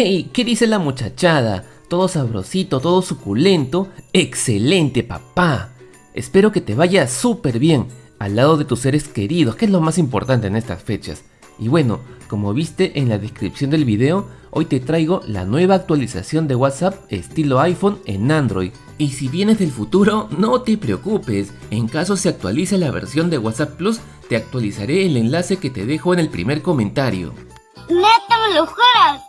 ¡Hey! ¿Qué dice la muchachada? Todo sabrosito, todo suculento. ¡Excelente, papá! Espero que te vaya súper bien al lado de tus seres queridos, que es lo más importante en estas fechas. Y bueno, como viste en la descripción del video, hoy te traigo la nueva actualización de WhatsApp estilo iPhone en Android. Y si vienes del futuro, no te preocupes, en caso se actualice la versión de WhatsApp Plus, te actualizaré el enlace que te dejo en el primer comentario. ¡Neta me lo juras!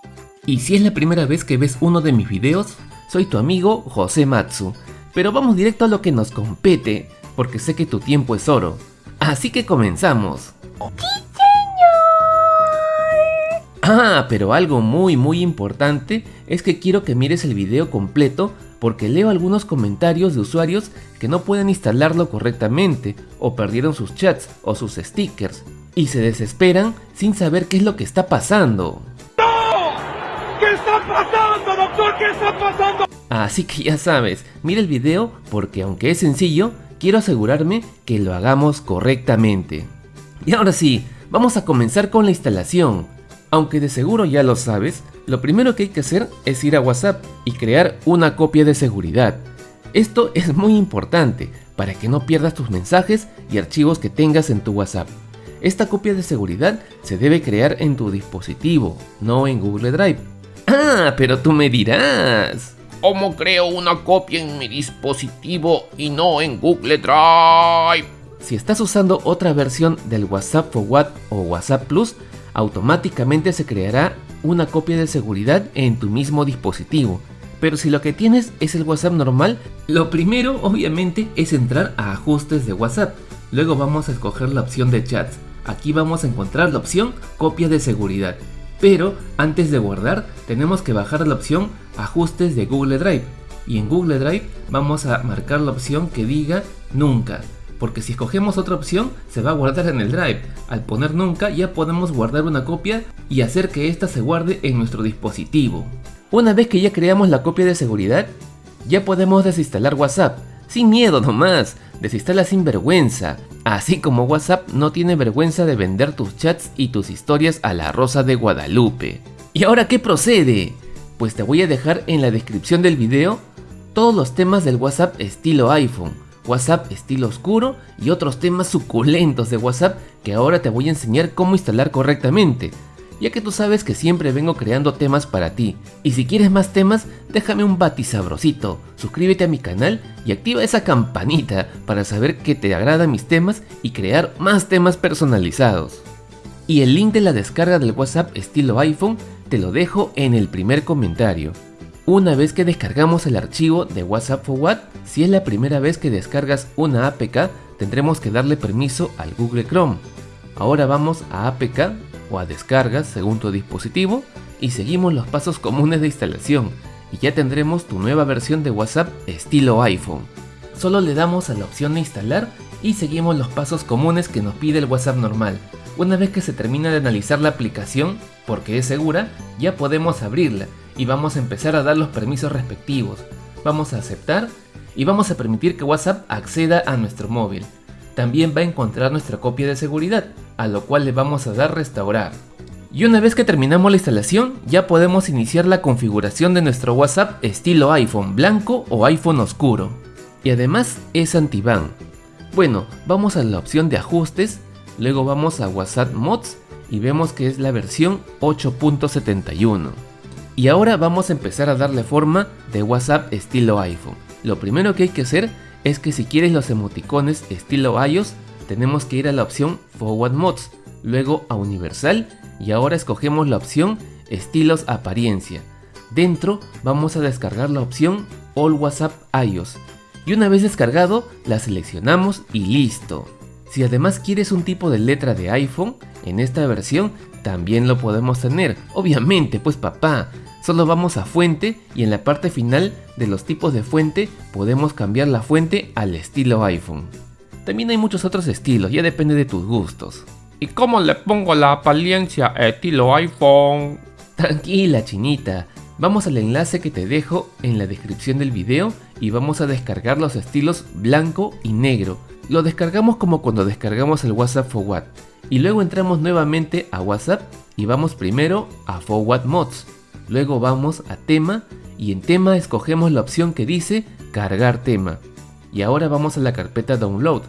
Y si es la primera vez que ves uno de mis videos, soy tu amigo José Matsu. Pero vamos directo a lo que nos compete, porque sé que tu tiempo es oro. Así que comenzamos. Ah, pero algo muy muy importante es que quiero que mires el video completo porque leo algunos comentarios de usuarios que no pueden instalarlo correctamente o perdieron sus chats o sus stickers y se desesperan sin saber qué es lo que está pasando. ¡No! ¿Qué está pasando, doctor? ¿Qué está pasando? Así que ya sabes, mira el video porque aunque es sencillo, quiero asegurarme que lo hagamos correctamente. Y ahora sí, vamos a comenzar con la instalación. Aunque de seguro ya lo sabes, lo primero que hay que hacer es ir a WhatsApp y crear una copia de seguridad. Esto es muy importante para que no pierdas tus mensajes y archivos que tengas en tu WhatsApp. Esta copia de seguridad se debe crear en tu dispositivo, no en Google Drive. Ah, pero tú me dirás. ¿Cómo creo una copia en mi dispositivo y no en Google Drive? Si estás usando otra versión del WhatsApp Forward o WhatsApp Plus, automáticamente se creará una copia de seguridad en tu mismo dispositivo. Pero si lo que tienes es el WhatsApp normal, lo primero obviamente es entrar a ajustes de WhatsApp. Luego vamos a escoger la opción de chats. Aquí vamos a encontrar la opción copia de seguridad. Pero antes de guardar tenemos que bajar la opción ajustes de Google Drive. Y en Google Drive vamos a marcar la opción que diga nunca porque si escogemos otra opción se va a guardar en el drive. Al poner nunca ya podemos guardar una copia y hacer que ésta se guarde en nuestro dispositivo. Una vez que ya creamos la copia de seguridad, ya podemos desinstalar WhatsApp. Sin miedo nomás, desinstala sin vergüenza. Así como WhatsApp no tiene vergüenza de vender tus chats y tus historias a la Rosa de Guadalupe. ¿Y ahora qué procede? Pues te voy a dejar en la descripción del video todos los temas del WhatsApp estilo iPhone WhatsApp estilo oscuro y otros temas suculentos de WhatsApp que ahora te voy a enseñar cómo instalar correctamente, ya que tú sabes que siempre vengo creando temas para ti. Y si quieres más temas, déjame un bati sabrosito, suscríbete a mi canal y activa esa campanita para saber que te agradan mis temas y crear más temas personalizados. Y el link de la descarga del WhatsApp estilo iPhone te lo dejo en el primer comentario. Una vez que descargamos el archivo de WhatsApp Forward, si es la primera vez que descargas una APK, tendremos que darle permiso al Google Chrome. Ahora vamos a APK o a descargas según tu dispositivo y seguimos los pasos comunes de instalación y ya tendremos tu nueva versión de WhatsApp estilo iPhone. Solo le damos a la opción de instalar y seguimos los pasos comunes que nos pide el WhatsApp normal. Una vez que se termina de analizar la aplicación, porque es segura, ya podemos abrirla y vamos a empezar a dar los permisos respectivos. Vamos a aceptar y vamos a permitir que WhatsApp acceda a nuestro móvil. También va a encontrar nuestra copia de seguridad, a lo cual le vamos a dar restaurar. Y una vez que terminamos la instalación, ya podemos iniciar la configuración de nuestro WhatsApp estilo iPhone blanco o iPhone oscuro. Y además es anti-ban. Bueno, vamos a la opción de ajustes, luego vamos a WhatsApp Mods y vemos que es la versión 8.71. Y ahora vamos a empezar a darle forma de WhatsApp estilo iPhone. Lo primero que hay que hacer es que si quieres los emoticones estilo iOS, tenemos que ir a la opción Forward Mods, luego a Universal y ahora escogemos la opción Estilos Apariencia. Dentro vamos a descargar la opción All WhatsApp iOS y una vez descargado la seleccionamos y listo. Si además quieres un tipo de letra de iPhone, en esta versión también lo podemos tener. Obviamente, pues papá, solo vamos a fuente y en la parte final de los tipos de fuente podemos cambiar la fuente al estilo iPhone. También hay muchos otros estilos, ya depende de tus gustos. ¿Y cómo le pongo la apariencia estilo iPhone? Tranquila chinita, vamos al enlace que te dejo en la descripción del video y vamos a descargar los estilos blanco y negro. Lo descargamos como cuando descargamos el WhatsApp Forward y luego entramos nuevamente a WhatsApp y vamos primero a Forward Mods Luego vamos a tema y en tema escogemos la opción que dice cargar tema. Y ahora vamos a la carpeta download.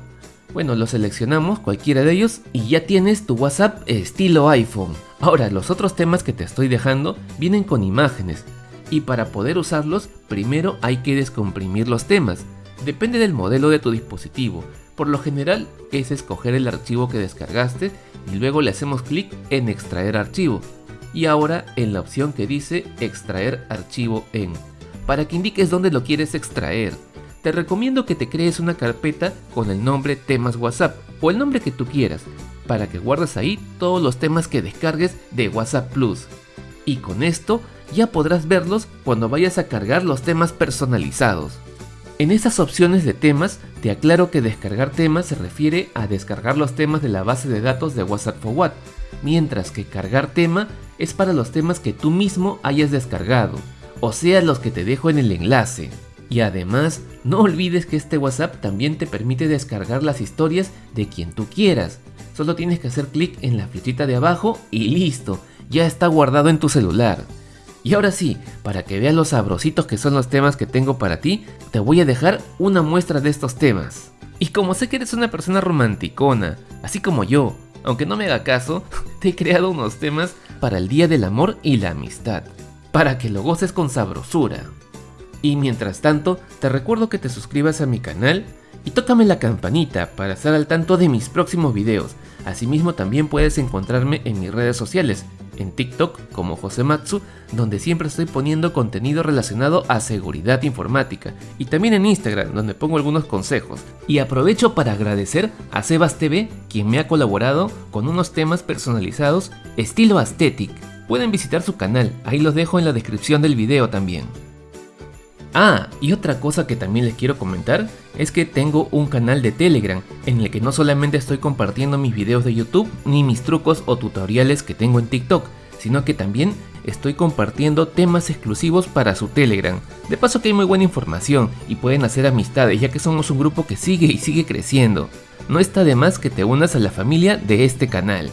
Bueno, lo seleccionamos, cualquiera de ellos, y ya tienes tu WhatsApp estilo iPhone. Ahora, los otros temas que te estoy dejando vienen con imágenes, y para poder usarlos, primero hay que descomprimir los temas. Depende del modelo de tu dispositivo. Por lo general es escoger el archivo que descargaste y luego le hacemos clic en extraer archivo. Y ahora en la opción que dice extraer archivo en, para que indiques dónde lo quieres extraer te recomiendo que te crees una carpeta con el nombre temas WhatsApp o el nombre que tú quieras para que guardes ahí todos los temas que descargues de WhatsApp Plus. Y con esto ya podrás verlos cuando vayas a cargar los temas personalizados. En esas opciones de temas te aclaro que descargar temas se refiere a descargar los temas de la base de datos de WhatsApp Forward, mientras que cargar tema es para los temas que tú mismo hayas descargado, o sea los que te dejo en el enlace. Y además, no olvides que este WhatsApp también te permite descargar las historias de quien tú quieras. Solo tienes que hacer clic en la flechita de abajo y listo, ya está guardado en tu celular. Y ahora sí, para que veas los sabrositos que son los temas que tengo para ti, te voy a dejar una muestra de estos temas. Y como sé que eres una persona romanticona, así como yo, aunque no me haga caso, te he creado unos temas para el Día del Amor y la Amistad, para que lo goces con sabrosura. Y mientras tanto, te recuerdo que te suscribas a mi canal y tócame la campanita para estar al tanto de mis próximos videos. Asimismo también puedes encontrarme en mis redes sociales, en TikTok como Josematsu, donde siempre estoy poniendo contenido relacionado a seguridad informática, y también en Instagram, donde pongo algunos consejos. Y aprovecho para agradecer a Sebas TV, quien me ha colaborado con unos temas personalizados estilo aesthetic. Pueden visitar su canal, ahí los dejo en la descripción del video también. Ah, y otra cosa que también les quiero comentar es que tengo un canal de Telegram en el que no solamente estoy compartiendo mis videos de YouTube ni mis trucos o tutoriales que tengo en TikTok, sino que también estoy compartiendo temas exclusivos para su Telegram. De paso que hay muy buena información y pueden hacer amistades ya que somos un grupo que sigue y sigue creciendo. No está de más que te unas a la familia de este canal.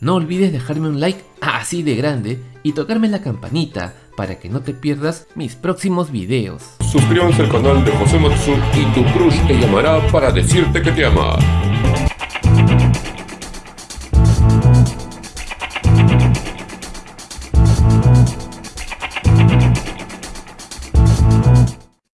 No olvides dejarme un like así de grande y tocarme la campanita para que no te pierdas mis próximos videos. Suscríbanse al canal de José Matsu y tu crush te llamará para decirte que te ama.